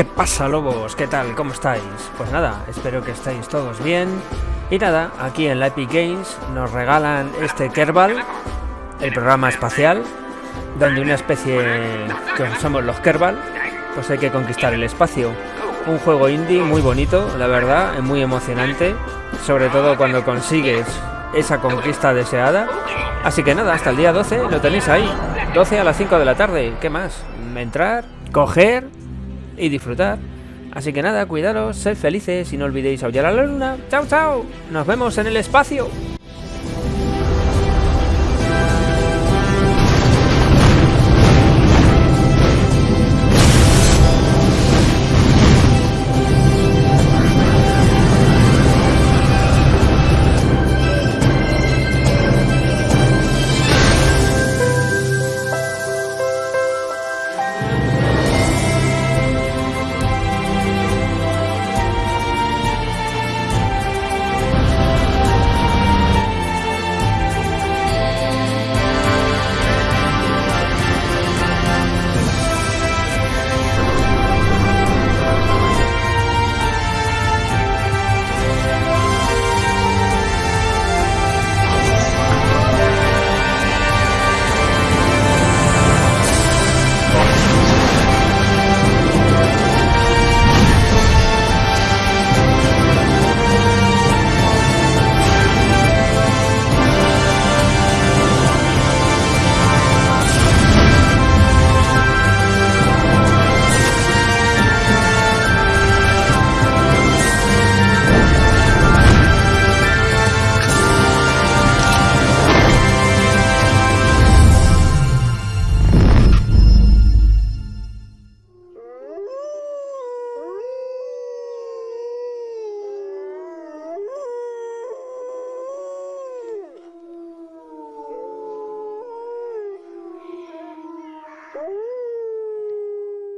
¿Qué pasa lobos? ¿Qué tal? ¿Cómo estáis? Pues nada, espero que estéis todos bien. Y nada, aquí en la Epic Games nos regalan este Kerbal, el programa espacial, donde una especie que somos los Kerbal, pues hay que conquistar el espacio. Un juego indie muy bonito, la verdad, muy emocionante, sobre todo cuando consigues esa conquista deseada. Así que nada, hasta el día 12 lo tenéis ahí, 12 a las 5 de la tarde, ¿qué más? Entrar, coger y disfrutar. Así que nada, cuidaros, sed felices y no olvidéis aullar a la luna. ¡Chao, chao! Nos vemos en el espacio.